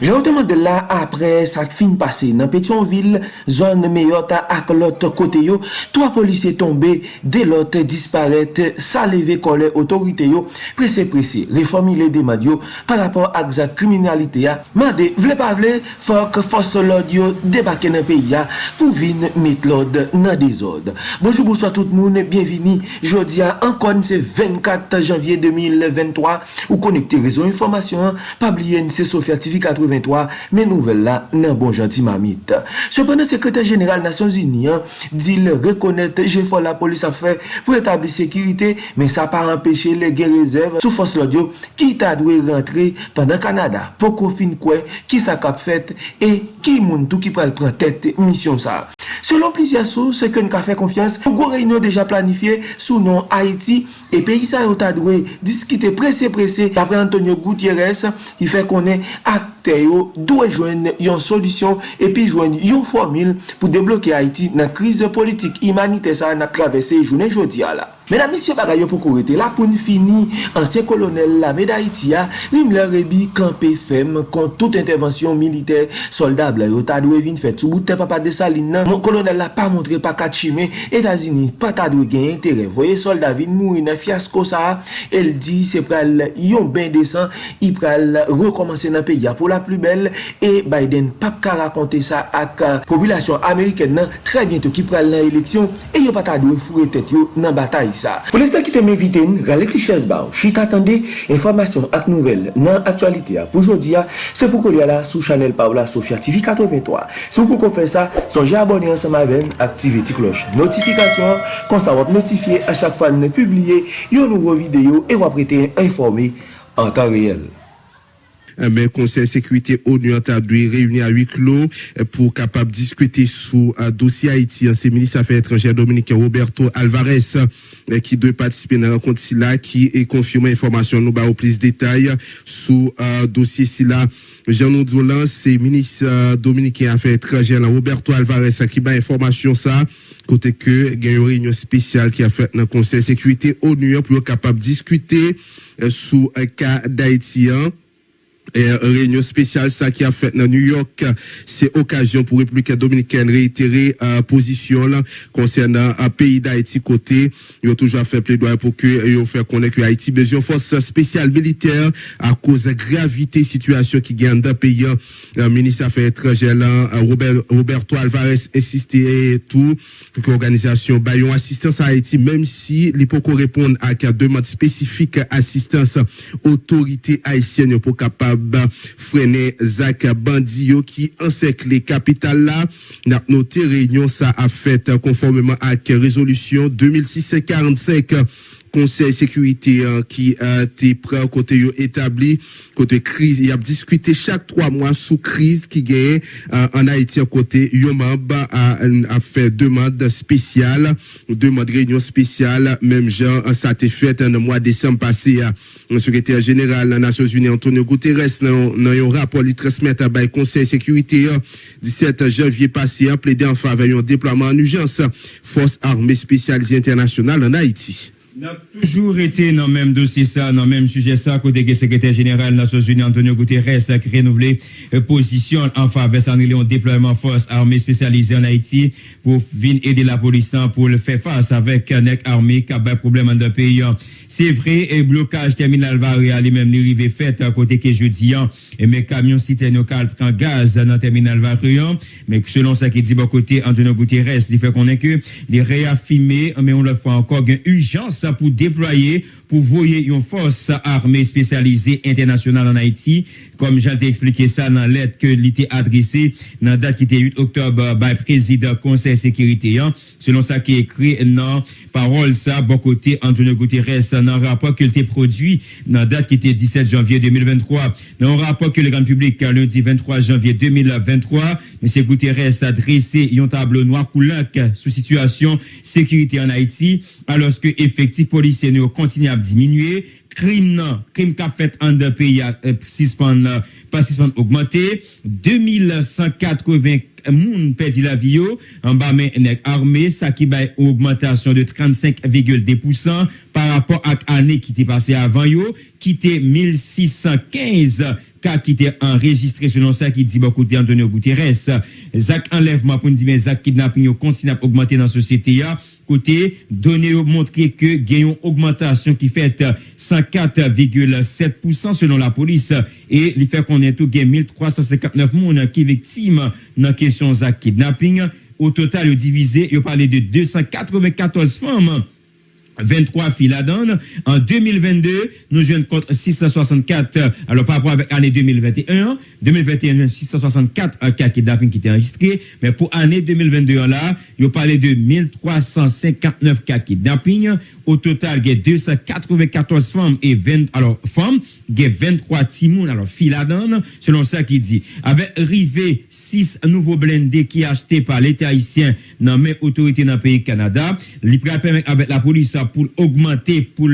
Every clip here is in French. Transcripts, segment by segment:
Janote la apre sa fin pase nan Petionville, zon meyota ak lot kote yo, 3 polisye tombe, de lot disparete, sa leve kole otorite yo, prese prese, reformile demad yo, par rapport ak za kriminalite ya, mande vle pa vle, fok fos lod yo debake nan peyi ya pou vin met lod nan dezod. Bonjou bonsoit tout moun, bienvini, jodi ya ankon se 24 janvye 2023, ou konekte rezon informasyon, pabliyen se Sofia TV 80, 1983, men nouvel la nan bon janti mamit. Sepende, sekretèr jeneral Nasyon Zinian di le rekonèt je fò la polis a fè pou etabli sekirite, men sa pa empèche le gen rezèv sou fòs lodyo ki ta dwe rentre pandan Kanada. Poko fin kwe, ki sa kap fèt e ki moun tou ki pral pran tèt misyon sa. Selon plizia sou, se ken ka fè konfians, pou gwo reynyon deja planifiye sou non Haiti e peyi sa yo ta dwe diskite presè presè apre Antonio Gutierrez, i fè konen ak akte yo dwe jwen yon solisyon epi jwen yon formil pou deblokye Haiti nan krize politik imanite sa nan travese jounen jodi ala. Mena misyo bagay yo pou korete la pou n'fini ansyen kolonel la mèda iti ya li mle rebi kampe fem kont tout intervensyon militer soldab la yo ta dwe vin fet sou bouten papa de salin nan mon kolonel la pa montre pa katchime Etazini pa ta dwe gen intere voye solda vin mouri nan fiasko sa el di se pral yon ben desan i pral rekomansen nan peya pou la plu bel e Biden pap ka rakonte sa ak euh, populasyon Ameriken nan tre bientou ki pral nan eleksyon e yo pa ta dwe fure tet yo nan batay sa. Pou lesta ki te mè eviten, gale ti ches ba ou, chita atende, informasyon ak nouvel nan aktualite ya pou jodi ya, se pou kou li ala sou chanel Paola Sofia TV 83. Se ou pou kon fè sa, sonje abonye ansa ma ven, aktive ti kloche notifikasyon, konsa wap notifiye a chak fan ne publie yon nouvo videyo e wap rete informe an tan reyel. Mais Conseil sécurité ONU a réuni à huis clos pour capable discuter sous un dossier Haïti. C'est ministre des Affaires étrangères dominicain Roberto Alvarez qui doit participer à la rencontre là qui est confirmé information nous au plus de détails sous un dossier là. Jean Doulan, c'est ministre dominicain Affaires étrangères Roberto Alvarez qui bat information ça côté que il y a une réunion spéciale qui a fait dans le Conseil sécurité ONU pour capable discuter sous un cas d'Haïti et réunion spéciale ça qui a fait dans New York, c'est occasion pour République dominicaine réitérer euh, position là concernant un pays d'Haïti côté. Ils ont toujours fait plaidoyer pour que ils ont fait connaître que Haïti besoin force spéciale militaire à cause de la gravité situation qui gagne dans pays. Le ministre des Affaires étrangères là, Robert, Roberto Alvarez insisté et tout pour que l'organisation baillon assistance à Haïti même si peut répondre à une demande spécifique assistance autorité haïtienne pour capable freiner Zach Bandio qui encercle capitale là. N'a noté réunion ça a fait conformément à résolution 2645 Conseil sécurité hein, qui a été prêt côté établi. Côté crise il a discuté chaque trois mois sous crise qui gagne euh, en Haïti à côté. Yomab a, a fait demande spéciale demande réunion spéciale. Même genre ça a été fait en mois de décembre passé à le secrétaire général des Nations Unies Antonio Guterres dans un rapport il transmet à Conseil sécurité 17 janvier passé a plaidé en faveur d'un déploiement en urgence force armée spécialisée internationale en Haïti n'a toujours été dans le même dossier ça, dans le même sujet ça, côté que secrétaire général des Nations Unies Antonio Guterres a renouvelé euh, position en faveur d'un déploiement force armée spécialisée en Haïti pour venir aider la police pour le faire face avec un armée qui a des problèmes dans le pays. C'est vrai, et blocage terminal Varia, les mêmes arrivé fait à côté que jeudi, et mes camions citernes prend gaz dans le terminal Varia, mais selon ce qui dit bon côté Antonio Guterres, il fait qu'on est que les réaffirmés, mais on le fait encore, une urgence pour déployer pour voyer une force armée spécialisée internationale en Haïti, comme j'ai expliqué ça dans lettre que l'était adressée dans la date qui était 8 octobre par le président Conseil sécurité. Hein. Selon ça qui est écrit dans parole ça, bon côté Antonio Guterres, dans un rapport qu'il était produit dans la date qui était 17 janvier 2023, dans un rapport que le grand public lundi 23 janvier 2023, M. Guterres a dressé un tableau noir couleur sous situation sécurité en Haïti, alors que effectifs policiers continuent à kap diminuye, krim nan, krim kap fet an de peyi a e, sispan nan, pa sispan augmente, 2180 moun pedi la viyo, an ba men enek arme, sa ki bay augmentation de 35,2% par rapport ak ane ki te pase avan yo, ki te 1615 cas qui était enregistré selon ça qui dit bon côté Antonio Guterres. Zach enlèvement pour nous dire, mais Zach kidnapping continue à augmenter dans la société. Côté, données montré que gagnons augmentation qui fait 104,7% selon la police et il fait qu'on est tout gain 1359 personnes qui victimes dans la question Zach kidnapping. Au total, divisé, il parlait de 294 femmes 23 filles là-dedans. En 2022, nous jouons contre 664, alors par rapport avec l'année 2021, 2021, 664 cas kidnapping qui étaient enregistrés, mais pour l'année 2022, là, il parlé de 1359 cas kidnapping. Au total, il y a 294 femmes et 20, alors, femmes, il y a 23 timons, alors, filles là-dedans, selon ça qui dit. Avec rivé 6 nouveaux blindés qui achetés par l'État haïtien dans même autorité dans le pays Canada, l'IPRA permet avec la police pour augmenter, pour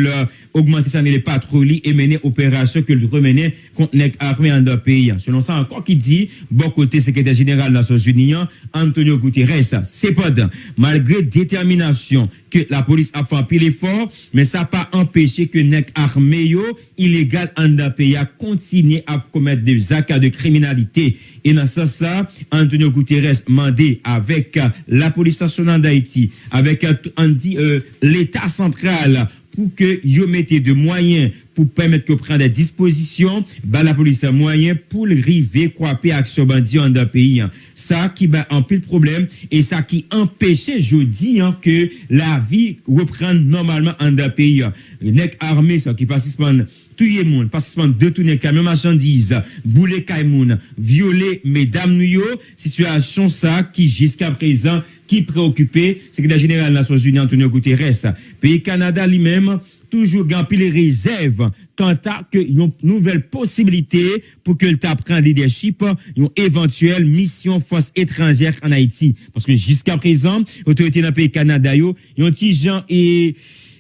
augmenter ça, les patrouilles et mener opération que le remener contre les armées en deux pays. Selon ça, encore qui dit, bon côté secrétaire général des Nations Unies, Antonio Guterres, c'est pas malgré détermination que la police a fait un pile effort, mais ça n'a pas empêché que les armées illégal en deux pays a continué à commettre des actes de criminalité. Et dans ça, ça, Antonio Guterres mandé avec la police nationale d'Haïti, avec euh, l'État central, pou ke yo mette de mwayen pou pwemet ke pren de disposisyon, ba la polis a mwayen pou l rive kwape aksyon bandi an da peyi an. Sa ki ba anpil problem, e sa ki empeshe jodi an ke la vi repren normalman an da peyi an. Nek arme sa ki pasispan touye moun, pasispan detounen kamyon machandize, boule kay moun, viole medam nou yo, situasyon sa ki jiska prezan qui préoccupait secrétaire général des Nations Unies Antonio Guterres. Pays Canada lui-même toujours gampé les réserves quant à que une nouvelle possibilité pour que le prenne leadership une éventuelle mission force étrangère en Haïti parce que jusqu'à présent autorité dans le pays Canada yo ont gens et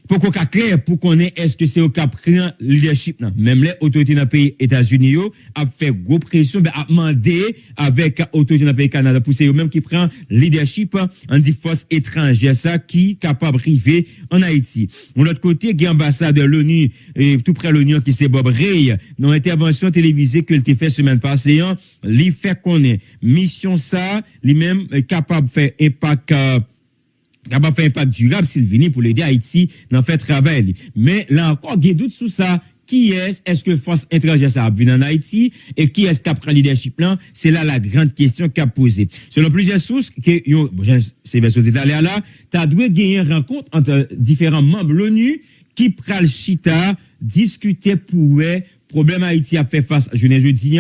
pour qu'on clair, pour qu'on ait, est-ce que c'est au cap le leadership, non? Même les autorités dans pays États-Unis, a fait gros pression, ben, a demandé avec autorités dans pays Canada, pour c'est eux-mêmes qui prend leadership en dit force étrangère, ça, qui capable de en Haïti. De l'autre côté, il y a de l'ONU, tout près de l'ONU, qui c'est Bob Ray, dans l'intervention télévisée que a fait semaine passée, lui fait qu'on est mission ça, lui-même capable de faire impact, euh, capable de faire un impact durable s'il vient pour l'aider Haïti dans faire travail. Mais là encore, il y a doute sur ça. Qui est-ce? Est-ce que force étrangère ça a vu en Haïti? Et qui est-ce qui prend leadership là? C'est là la grande question qu'a posée. Selon plusieurs sources que yo bon, c'est vers sources là tu as dû gagner une rencontre entre différents membres de l'ONU qui pral chita discuter pour problème Haïti a fait face je ne jeudi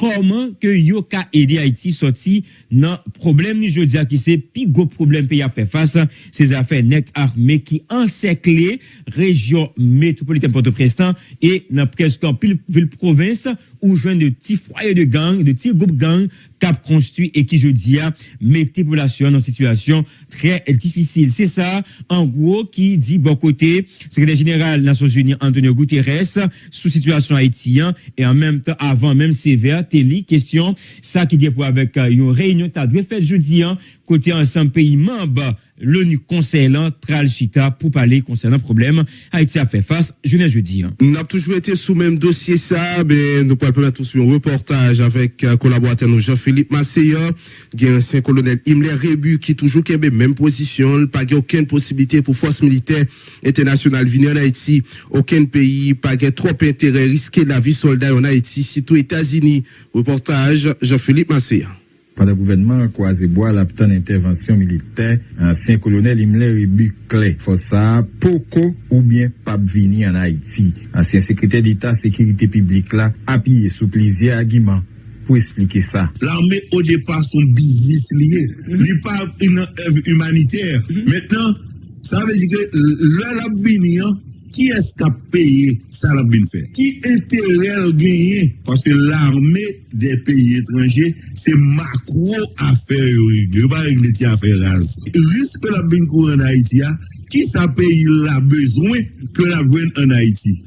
koman ke yo ka ede Haiti soti nan problem ni jodi a ki se pi go problem pe ya fe fasa se zafè nek arme ki ansekle rejyon metropolitane Port-au-Prestan e nan preskan pil vil province où joint de petits foyers de gang, de petits groupes gang cap construit et qui je dis a mettre population dans une situation très difficile. C'est ça en gros qui dit bon côté secrétaire général des Nations Unies Antonio Guterres sous situation haïtienne et en même temps avant même sévère télé question ça qui dit pour avec euh, une réunion tu dû faire jeudi hein, côté ensemble pays membres l'ONU conseillant pral chita pour parler concernant le problème Haïti a fait face je ne jeudi. Hein. Nous avons toujours été sous même dossier ça, mais nous pouvons permettre sur un reportage avec euh, collaborateur Jean-Philippe Masséa, qui est ancien colonel Himmler Rebu qui toujours qui même position, pas aucune possibilité pour force militaire internationale venir en Haïti, aucun pays, pas trop intérêt risquer la vie soldat en Haïti, surtout États-Unis. Reportage Jean-Philippe Masséa. Le gouvernement croisé bois la petite intervention militaire, ancien colonel Himmler et Buclé, ça, Poco ou bien Pabvini en Haïti. Ancien secrétaire d'État sécurité publique là, appuyé sous plaisir argument pour expliquer ça. L'armée au départ son business lié. Il pas une œuvre humanitaire. Maintenant, ça veut dire que l'heure venir, Ki eskap peye sa la bin fè? Ki enterel genye? Pase l'armè de peyi etranje, se makro afer yo rigle. Yo pa rigle ti afer raz. Rispe la bin kou an Haiti ya, ki sa peyi la bezwen ke la vwen an Haiti?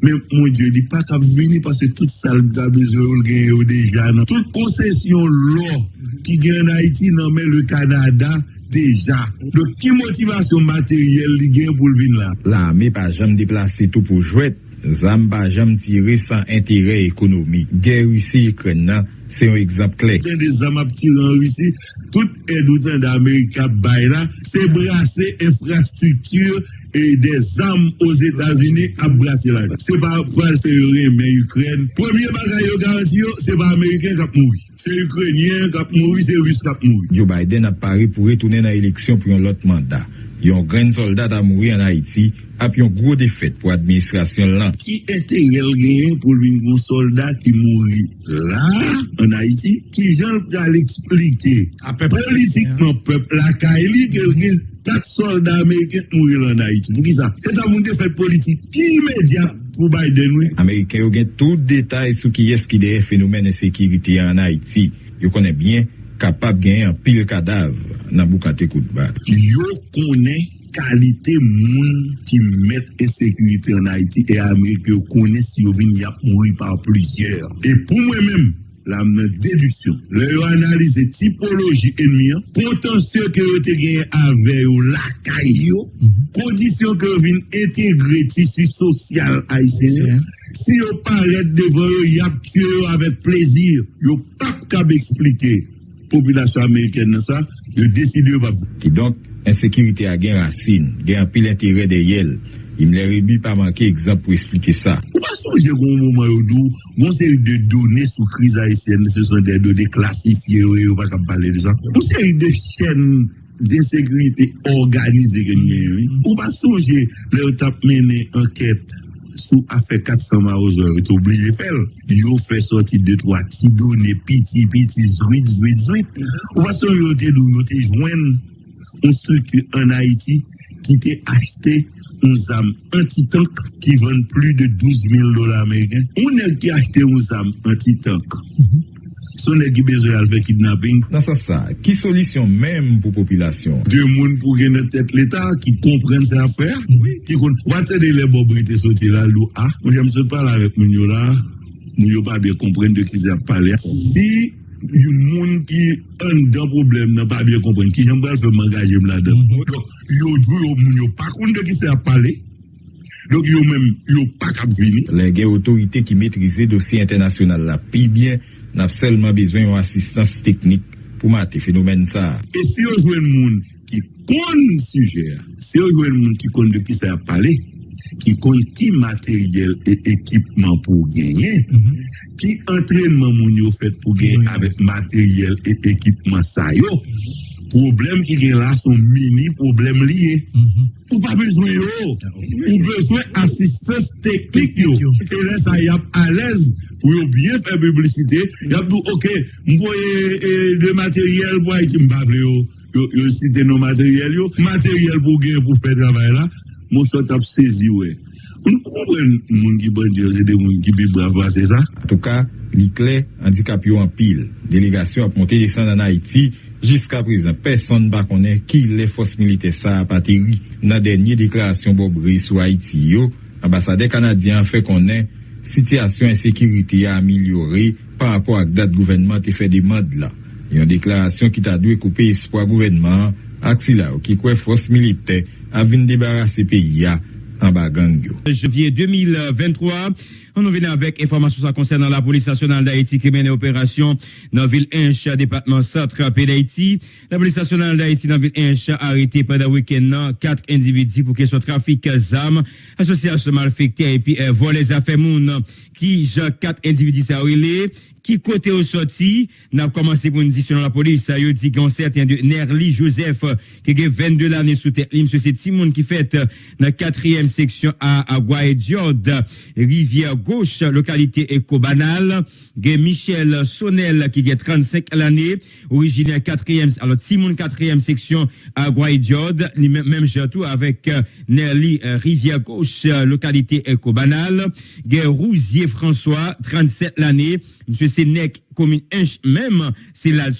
Men, moun diyo, di pa kap vini pase tout sal da bezwen yo genye yo deja nan. Tout konsesyon lò ki gen en Haiti nan men le Kanada deja. Dok ki motivasyon materyel li gen pou l'vin la? La me pa jam deplase tout pou jwet. Zam pa jam tire san entere ekonomi. Gen russi kren nan Se yon ekzamp klek. Ten de zam ap tiran russi, tout edoutan da Amerika bay la, se brase infrastruktur e de zam os Etats-Unis ap brase la. Se pa pral se yore men Ukren. Premier bagay yo garanti yo, se pa Ameriken kap moui. Se Ukrenyen kap moui, se Rus kap moui. Joe Biden ap pari pou retounen nan eleksyon pou yon lot mandat. Yon gren soldat a mouri an Haiti ap yon gro defet pou administrasyon lan. Ki ete rel genyen pou yon soldat ki mouri la? en Haïti, qui j'en pral expliquer politiquement peuple, la Kaili, que 4 soldats américains mourir en Haïti. Pour qui ça? C'est un monde de fait politique immédiat pour Biden, oui. Américains ont tout détail sur qui est-ce qui est phénomène de sécurité en Haïti. Ils connaissent bien capable de gagner un pile cadavre dans Boukate Koutba. Ils connaissent qualité moun qui mettent sécurité en Haïti et Américains connaissent si ils viennent mourir par plusieurs. Et pour moi-même, la mnen deduksyon. Le yo analize tipoloji enmi an, potansyon ke yo te genye ave yo lakay yo, mm -hmm. kondisyon ke yo vin entegre tisi sosyal a isen. Si yo paret devan yo, yap tue yo avet plezir, yo pap kab eksplike populasyon Ameriken nan sa, yo deside yo pa vou. Ki donk, ensekirite a gen rasin, gen apil entere de yel, Im le rebi pa manke ekzamp pou esplike sa. Ou pa sonje goun mouman yo dou, goun seri de donè sou kriz Haitien, se son de donè klasifiye yo, yo pa kap pale de sa. Ou seri de chen de sekurite organize genye yo. Ou pa sonje le yo tap mene anket sou afe 400 ma ozo yo, yo te oblige fel. Yo fe soti de to a ti donè piti piti zwit zwit zwit. Ou pa sonje yo te dou, yo te jwen, on struktu an Haiti, ki te achete un zam anti-tank ki ven plus de 12 000 dolar Ameriken. Ou ne ki achete un zam anti-tank? Son ne ki bezo yal fe kidnapping? Nan sa sa, ki solisyon menm pou populasyon? De moun pou genne tet l'Etat ki kompren se afer? Ki kon, wate de le bobrite soti la lou a? Mwen jame se pala rek moun yo la, moun yo pa biye kompren de ki se ap pale. Si yon moun ki an dan problem nan pa biye kompren, ki jen bral fe mangaje mlade. yo djou yo moun yo pa konde ki se ap pale, dok yo men yo pa kap vini. Le gen otorite ki metrize dosye internasyonal la pi bien, nap selman bezwen yon asistans teknik pou mate fenomen sa. E si yo jwen moun ki konde suje, si yo jwen moun ki konde ki se ap pale, ki kon ki materyel e ekipman pou genyen, mm -hmm. ki entrenman moun yo fet pou genyen mm -hmm. avet materyel e ekipman sa yo, mhm. Problem ki gen la son mini problem liye. Mm -hmm. Ou pa bezwen yo. Ou bezwen asistans teknik yo. E lè sa yap alèz pou yo byen fè publicite. Yap dou, ok, mwoye e, de materyel pou a iti mbavle yo. Yo, yo site nou materyel yo. Materyel pou gen pou fè travay la. Mwoso tap sezi we. Mwen ki bon diyo se de mwen ki bi bravwa se sa. En tout ka, li kle, handikap yo an pil. Delegasyon ap monte desan an Haiti. Jiska prezant, person ba konen ki le fos milite sa apateri nan denye deklarasyon bobri sou Haiti yo, ambasade Kanadyan fe konen sityasyon ensekiriti a amelyore pa apwa ak dat gouvenman te fe demad la. Yon deklarasyon ki ta dwe koupe espwa gouvenman ak sila ou ki kwe fos milite avin debarase peyi ya en Bagangyo. Janvier 2023, on nous vient avec information concernant la police nationale d'Haïti qui mène opération dans la ville Inch, département centre d'Haïti. La police nationale d'Haïti dans la ville Inch a arrêté pendant le week-end quatre individus pour qu'ils soient trafic d'armes, association malfectée et puis euh, vol les affaires moun qui quatre individus ça qui côté au sorti, n'a commencé pour une dit selon la police, il dit qu'on certain de Nerly Joseph, qui a 22 années sous tête, c'est Timon qui fait dans la section à, à rivière gauche, localité éco-banale, Michel Sonnel qui a 35 l'année, originaire quatrième, alors Timon quatrième section à Guaydiod, même, tout avec euh, Nerly euh, rivière gauche, localité éco-banale, Rousier François, 37 l'année, monsieur Nec commune Inch même, c'est là le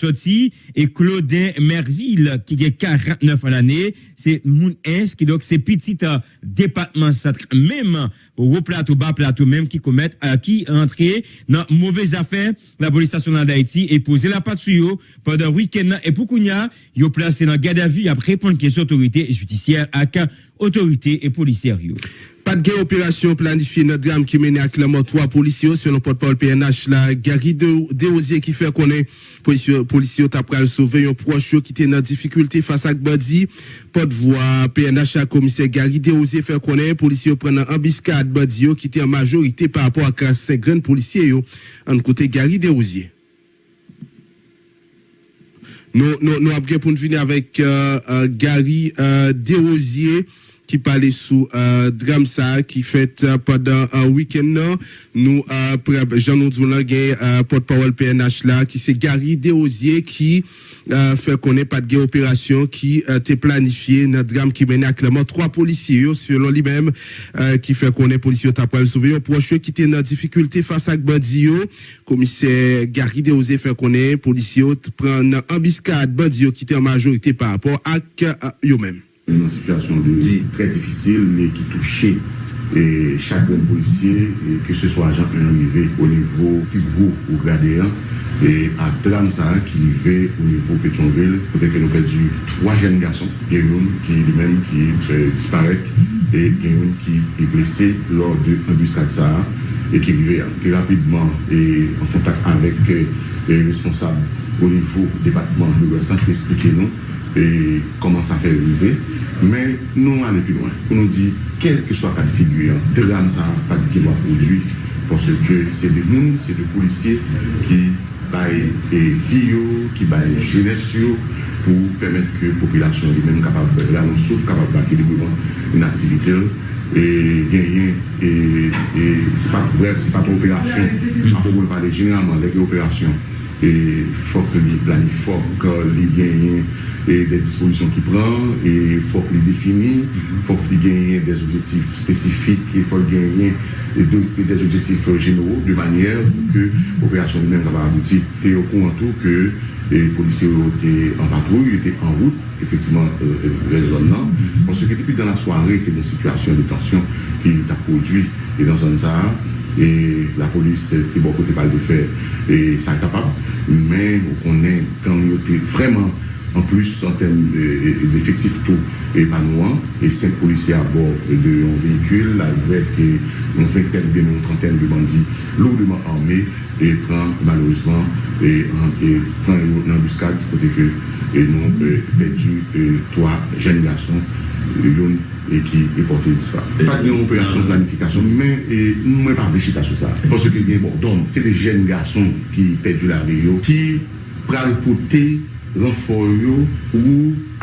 et Claudin Merville, qui est 49 à l'année, c'est Moun Inch, qui donc c'est petit euh, département même au plateau, bas plateau, même qui commettent, euh, qui entré dans mauvaise affaire, la police nationale d'Haïti, et posé la patte sur eux pendant le week-end, et pour qu'on y a, placé dans garde à vue après répondre question autorité judiciaire à autorité et policière. Pas de opération planifiée notre drame qui mène à Clermont trois policiers selon porte-parole PNH la Gary Desrosiers qui fait connaître policiers policiers après sauver un proche qui était dans difficulté face à Badi porte-voix PNH à commissaire Gary Desrosiers fait connaître policiers prennent embuscade Badi qui était en majorité par rapport à cinq grands policiers en côté Gary Desrosiers nous nous nous avons pour venir avec euh, euh, Gary euh, Desrosiers qui parlait sous euh, drame ça qui fait euh, pendant un week-end nous euh, Jean nous euh, porte-parole PNH là qui c'est Gary Desosiers qui euh, fait connaître pas de opération qui était planifié dans drame qui menait à Clément trois policiers selon lui-même qui fait connaître policiers après sauver un proche qui était dans difficulté face à bandit commissaire Gary Desosiers fait connaître policiers prendre embuscade. Bandit qui était en majorité par rapport à eux-mêmes une situation de très difficile, mais qui touchait et chaque policier, et que ce soit agent qui arrivé au niveau plus gros ou gradé, et à drame ça qui vivait au niveau Pétionville, peut-être que nous perdu trois jeunes garçons, a qui lui-même qui disparaît et a qui est blessé lors de l'embuscade ça et qui vivait très rapidement et en contact avec les responsables au niveau département de l'Ouest, expliquer nous et comment ça fait arriver. Mais nous allons plus loin. Pour nous dire, quel que soit la figure, drame ça pas qui va produire, parce que c'est des gens, c'est des policiers qui baillent et filles, qui baillent jeunesse pour permettre que la population même capable, là on souffre, capable d'équilibrer une activité et gagner et, et c'est pas vrai, c'est pas trop opération. Après, on parler généralement des opérations et il faut que les planifie, faut qu'il et des dispositions qu'il prend, et il faut qu'il définisse, il faut qu'il gagne des objectifs spécifiques, il faut gagner des objectifs généraux de manière que l'opération lui-même va aboutir. Tu es au courant tout que les policiers étaient en patrouille, étaient en route, effectivement, euh, les zones là, parce que depuis dans la soirée, il y a une situation de tension qui a produit. Et dans un ça, et la police était beaucoup de balles de fer et ça est capable, mais on est quand il était vraiment en plus en termes d'effectifs tout épanouissant et cinq policiers à bord de véhicule avec une vingtaine, bien une trentaine de bandits lourdement armés et prend malheureusement et, et une embuscade côté que et nous euh, perdu euh, trois jeunes garçons yon e ki e pote dispa. Pat gen yon operasyon planifikasyon, men mwen pa vlechita sou sa. Ponso ki gen bon don, se de jen gason ki pedu la reyo, ki pral pote renfor yo ou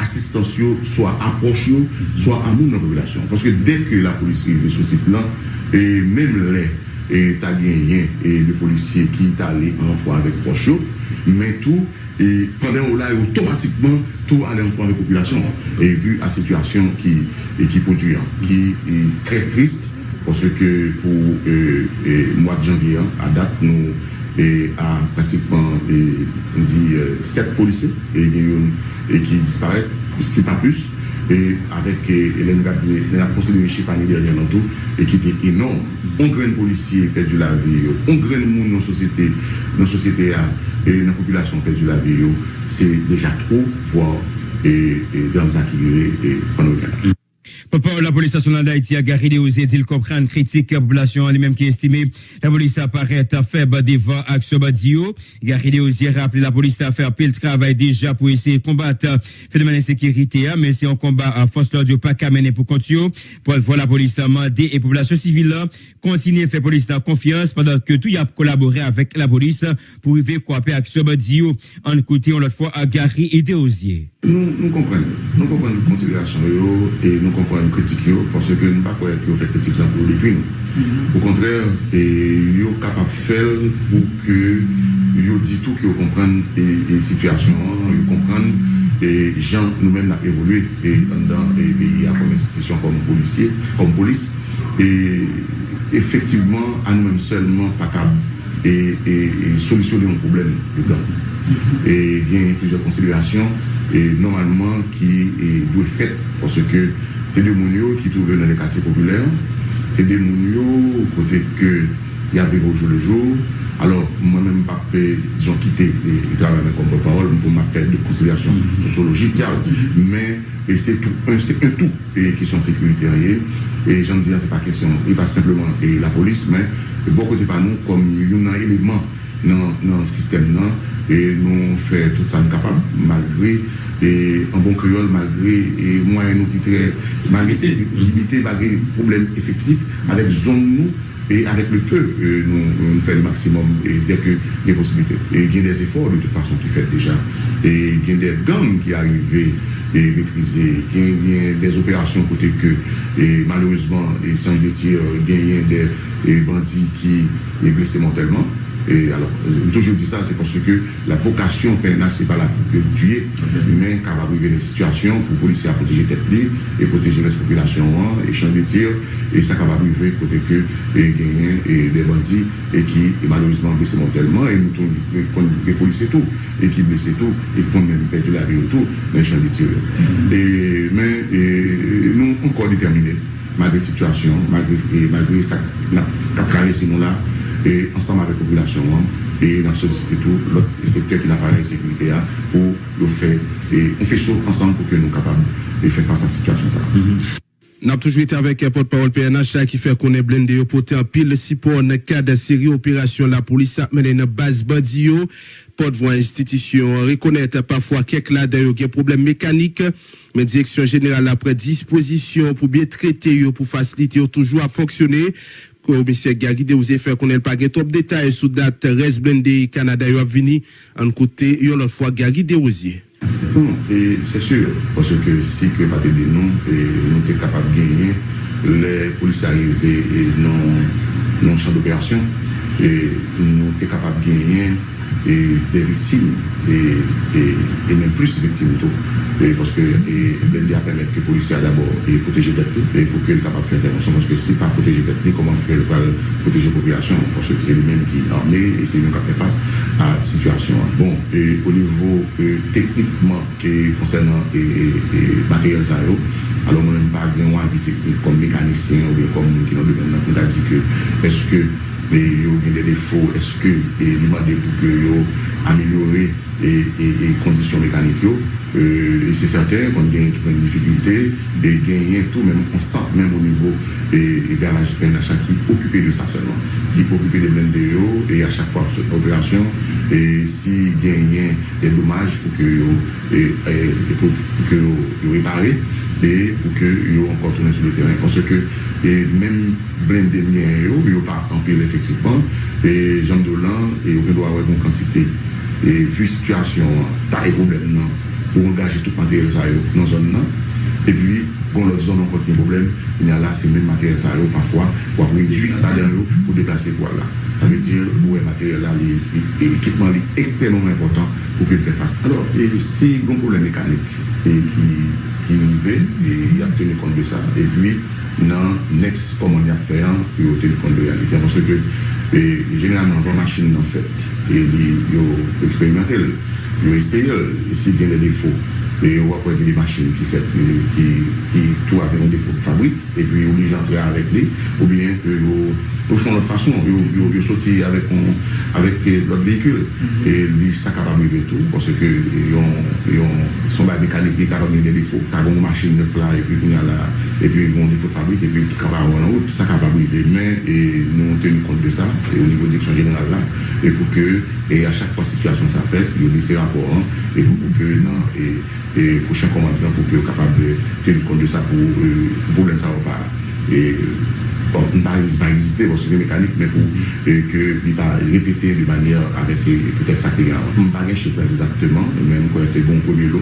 asistans yo, swa aproch yo, swa amoun nan populasyon. Ponso ki dek la polis ki ve sou si plan, e menm le e ta gen yen e de polisye ki ta le renfor avek proch yo, men tou et pendant là automatiquement tout allait en avec la population et vu la situation qui et qui produit hein, qui est très triste parce que pour le euh, mois de janvier hein, à date nous et à pratiquement dit euh, sept policiers et, qui disparaissent, si pas plus, et avec Hélène Gabriel, la procédure dans tout, et qui était énorme. On grain policier perdu la vie, on grain monde dans la société, dans la société et la population perdu la vie, c'est déjà trop, voire et, et dans les et pendant le la police nationale d'Haïti a garé des osés, il comprend critique la population lui-même qui estimé la police apparaît faible devant action badio. Garé des osés rappelé la police a fait pile travail déjà pour essayer de combattre phénomène d'insécurité, hein, mais c'est un combat à force d'ordre pas qu'à mener pour continuer. Pour voir la police a demandé et population civile continuer à faire police en confiance pendant que tout y a collaboré avec la police pour arriver à couper action badio. En côté, on l'autre fois à Gary et des osiers. Nous, nous comprenons, nous comprenons les considérations et nous comprenons nan kritik yo, pwase ke nou pa kwe ki yo fè kritik lan pou lèpil. Ou kontrèr, yo kapap fèl pou ke yo di tou ki yo kompran e situasyon, yo kompran e jan nou men la evolwe e an dan e ya kom institisyon kom polisye, kom polis e efektiveman an nou men selman pakab e solisyon yon problem yon dan. Mm-hmm. E gen yon plusieurs konsilyasyon e normalman ki dwe fèt pwase ke c'est des mounios qui trouvent dans les quartiers populaires, c'est des mounios côté que y avait au jour le jour. Alors, moi-même, ils ont quitté le travail comme porte-parole pour m'a faire des considérations sociologiques, mais c'est tout, un, tout, et question sécuritaire. Et j'en dis, c'est pas question, il va simplement et la police, mais beaucoup de pas nous comme un élément dans, dans le système, et nous faisons tout ça capable, malgré et un bon créole malgré et moyens nous qui très malgré limité malgré problèmes effectifs avec zone nous et avec le peu, euh, nous, nous faisons le maximum et dès que des possibilités. Et il y a des efforts de toute façon qui fait déjà. Et il y a des gangs qui arrivent et maîtriser, il y a des opérations côté que, et malheureusement, et sans le dire, il y a des bandits qui sont blessés mortellement. Et alors, euh, toujours dit ça, c'est parce que la vocation PNH, c'est pas la de tuer, mais capable de des situations pour policiers à protéger tête libre et protéger les populations et champs de tir, et ça capable de côté que et gagner et des bandits et qui malheureusement blessés mortellement et nous les policiers tout et qui blessés tout et qui ont même perdu la vie autour dans les champs de tir. Et, mais et, nous encore déterminés malgré la situation, malgré, et malgré ça, qu'a traversé nous là, et ensemble avec la population hein, et dans solliciter tout l'autre secteur qui n'a pas la sécurité hein, pour le faire. Et on fait ça ensemble pour que nous capables de faire face à cette situation ça. Nous avons toujours été avec porte-parole PNH qui fait qu'on est blindé pour en pile support dans le cadre de série opération la police a mené une base bandio porte-voix institution reconnaître parfois quelques là d'ailleurs des problèmes mécaniques mais direction générale après disposition pour bien traiter pour faciliter toujours à fonctionner commissaire Gary de vous fait qu'on pas top détails sur date reste blindé Canada yo vini en côté une autre fois de Rosier et c'est sûr parce que si que pas de nous et nous sommes capables de gagner les policiers arrivés et non non champ d'opération et nous sommes capables de gagner et des victimes et, et, même plus victimes tout. parce que et, a permettre que les policiers d'abord et protéger les et pour qu'ils soient capables de faire intervention parce que si pas protéger les comment faire le protéger la population parce que c'est lui-même qui est armé et c'est lui qui fait face à la situation. Bon, et au niveau euh, techniquement concernant et, et, matériel ça alors moi même pas un avis technique comme mécanicien ou comme qui nous dit que est-ce que pe yo gen de defo, eske e li mande pou ke yo amelyore e, e, e kondisyon mekanik yo, se saten kon gen ekipon difikilte, de gen yen tou men konsant men moun nivou e garaj PNH ki okupe de sa selman, ki okupe de men de yo e a chak fwa operasyon e si gen yen de domaj pou ke yo repare et pour que yo encore tourner sur le terrain. Parce que et même blindé mien yo, yo pas empile effectivement. Et Jean Dolan, et on doit avoir une bon quantité. Et vu situation, taille problème non, pour engager tout matériel ça yo dans zone non. Et puis, bon, l'autre zone encore des problème, il y a là, c'est même matériel ça yo parfois, pour réduire ça dans l'eau, pour déplacer quoi là. Ça veut dire, ouais, matériel là, l'équipement est extrêmement important pour qu'il fasse face. Alors, et si bon problème mécanique, et qui ki rive, e y ap tenu kont de sa. E pi nan next komon ya fè an, yo tenu kont de realite. Ponsè ke, genelman, van machin nan fèt, yo eksperimentel, yo eseyel, si gen de defo. E yo wap wè gen de machin ki fèt, ki tou avè yon defo fabrik, e pi oblijantre avèk li, ou bien yo Ou fon lot fason, yo soti avèk lot vehikul. E li sa kapab mi ve tou, pwosè ke yon son bay mekanik di karab ni de defo. Ta goun machin ne fla, epi yon defo fabrik, epi tout kapab an out, sa kapab mi ve. Men, nou tenu kont de sa, ou nivou diksyon general la, e pou ke, e a chak fwa situasyon sa fèt, yo lise rapor an, e pou ke nan, e kouchen komandant pou ke yo kapab tenu kont de sa pou pou blen sa wapara. E... bon, pas, pas exister que c'est mécanique, mais pour que il va répéter de manière avec peut-être ça qui est On ne pas chiffre exactement, mais on été bon premier lot.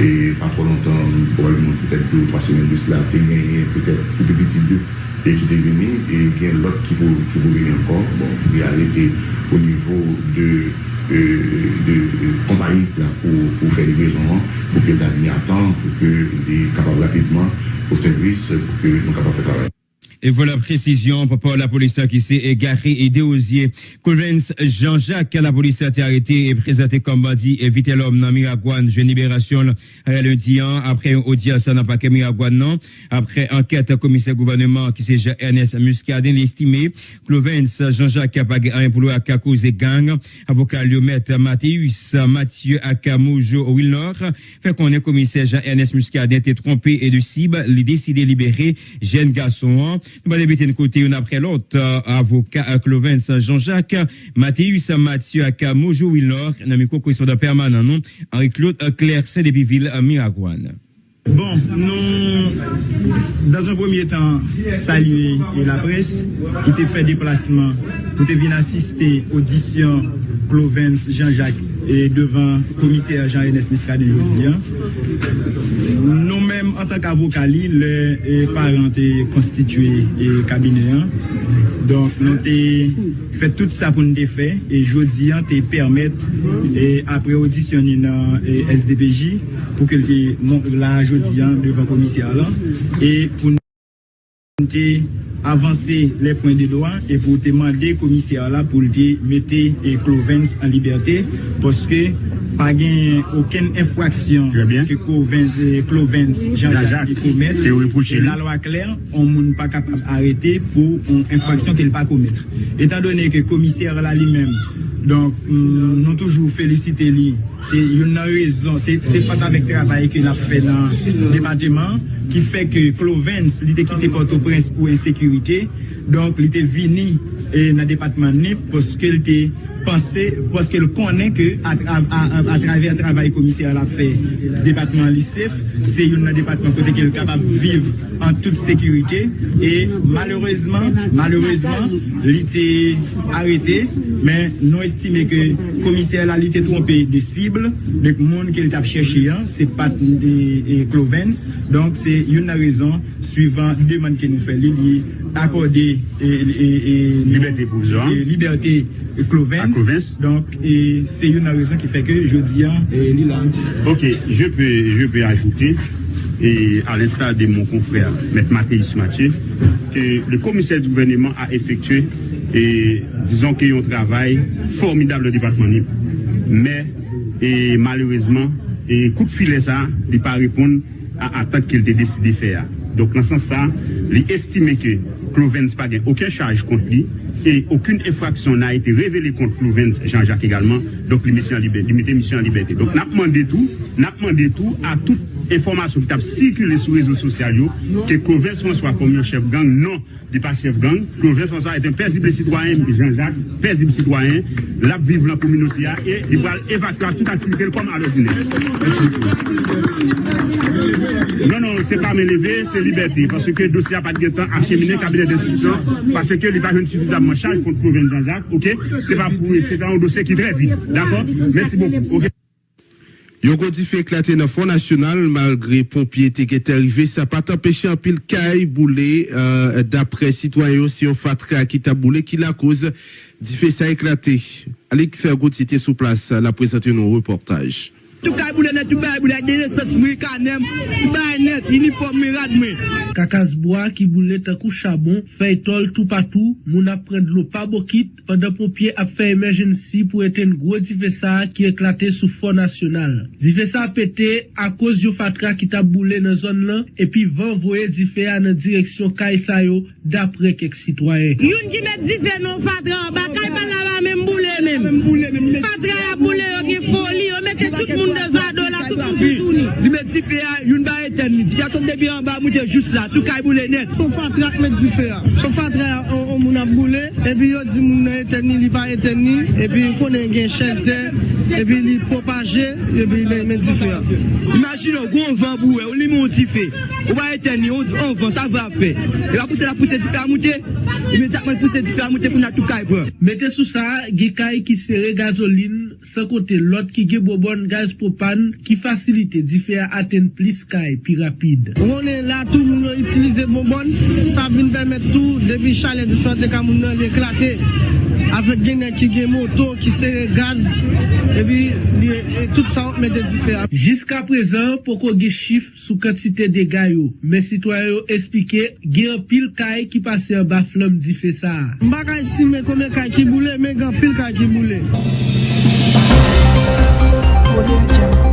Et pas trop longtemps, probablement peut-être deux ou trois semaines de cela, y a peut-être tout petit deux et qui est venu, et il y a l'autre qui peut, qui venir encore. Bon, il a arrêté au niveau de euh, de, compagnie pour, pour faire des besoins, pour que l'avenir attend, pour que les capables rapidement au service, pour que nous capables de faire travail. Et voilà précision par la police qui s'est égaré et déosier. Colvens Jean-Jacques, la police a été arrêté et présenté comme bandit éviter l'homme dans Miragouane. Jeune libération lundi après audience dans paquet Miragouane non. Après enquête commissaire gouvernement qui s'est Ernest Muscadin l'estimé. Clovens Jean-Jacques a pagé un pour à cause gang. Avocat Liomètre Mathéus Mathieu Akamoujo Wilnor fait qu'on est commissaire Jean-Ernest Muscadin été trompé et de cible, il décidé libérer jeune garçon. Nous allons débuter de côté une après l'autre. Euh, avocat Clovens Jean-Jacques, Mathéus Mathieu Akamojo Willor, Namiko correspondant permanent, non, Henri-Claude Claire, c'est depuis ville Miragouane. Bon, nous, dans un premier temps, saluer la presse qui t'a fait déplacement, pour te venir assister audition Clovens Jean-Jacques et devant le comité agent NS Miska de Nous-mêmes, en tant qu'avocali, les parents constitués et cabinet. Donc, nous avons fait tout ça pour nous faire et jeudi, nous permettre, et après auditionner dans SDPJ, pour que la jeudi devant le commissaire et pour nous avancer les points de droit et pour demander au commissaire là pour mettre Clovens en liberté parce que pas aucune infraction que Clovens Jean-Jacques commettre. et la loi claire on n'est pas capable d'arrêter pour une infraction qu'il pas commettre. Étant donné que le commissaire là lui-même donc, mm, nous toujours félicité lui. C'est une raison, c'est face avec le travail qu'il a fait dans le département qui fait que Clovens, il était quitté Port-au-Prince pour insécurité. Donc, il était venu dans le département parce qu'il était pensé, parce qu'il connaît que à, travers le travail commissaire a fait, département lycée, c'est un département qu'il est capable de vivre en toute sécurité. Et malheureusement, malheureusement, il était arrêté, mais nous estimons que le commissaire a été trompé des cibles, le monde qu'il a cherché, hein, c'est pas et, Clovens. Donc c'est une raison suivant demande que nous faisons, il accorder et, liberté pour et liberté Clovens. Donc, c'est une raison qui fait que je dis Lilan. Ok, je peux, je peux ajouter, et à l'instar de mon confrère, M. Mathéus Mathieu, que le commissaire du gouvernement a effectué, et disons qu'il y a un travail formidable au département Mais, et malheureusement, et coup de filet ça, il pas répondre à l'attente qu'il a décidé de faire. Donc, dans ce sens, il estime que Clovens n'a pas aucune charge contre lui et aucune infraction n'a été révélée contre Clovens Jean-Jacques également. Donc, liberté, mission en liberté. Donc, n'a demandé tout, n'a demandé tout à toute information qui a circulé sur les réseaux sociaux que Clovens François comme un chef gang. Non, il n'est pas chef gang. Clovens François est un paisible citoyen, Jean-Jacques, paisible citoyen, là, vivre la communauté et il va évacuer toute activité comme à l'ordinaire. Non, non, c'est pas m'élever, c'est liberté. Parce que le dossier n'a pas de temps acheminé cabinet d'instruction, parce qu'il n'est pas suffisamment charge contre Provence Jean-Jacques, ok? C'est pas pour, c'est un dossier qui est très vite. D'accord? Merci beaucoup. Yon kon di fait éclater dans le Front National, malgré pompiers qui est arrivé, ça pas empêché un pile caille boulé, euh, d'après citoyens, si on fatra qui t'a boulé, qui la cause, dit fait ça éclater. Alex Gauthier était sous place, la présenter nos reportages. Touka boule net, tou bay boule genye ses mri kanem, tou bay net, uniform mi radme. Kakasboa ki boule takou chabon, fey tol tou patou, moun ap pren dlo pa bokit, pandan popye ap fey emergency pou eten gwo di fesa ki eklate sou fon nasyonal. Di fesa pete a koz yo fatra ki ta boule nan zon lan, epi van voye di feya nan direksyon kay sayo dapre kek sitwaye. Youn ki met di fe non fatra, bakay palaba men boule men. Fatra ya boule yo ki foli, yo mette tout moun. da do. kaibou api, li met di pe a, yon ba eten li, di katon debi an ba moute jous la, tou kaibou e le net. Son fatrak met di pe a, son fatrak an moun ap boule, epi yo di moun eten li, li ba eten li, epi konen gen chente, epi li propaje, epi li met di pe a. Imagin ou goun van bou e, ou li moun di fe, ou ba eten li, ou di an van, sa va fe. E va puse la puse di pe a moute, e met akman puse di pe a moute pou na tou kaibou. E Mete sou sa, ge kay ki sere gazolin, sa kote lot ki ge bobon gaz popan, ki ki fasilite di fè a aten plis kay pi rapide. Mwone la tou moun an itilize bonbon, sa vin pèmèt tou debi chale di sote ka moun an l'eklate avèk genè ki gen moto, ki se gaz, ebi e tout sa ou mète di fè a. Jiska prezan, poko ge chif sou kantite de gayo, men sitwayo espike gen pil kay ki pase an ba flam di fè sa. Mbaka estime kome kay ki boule, men gen pil kay ki boule. Thank you.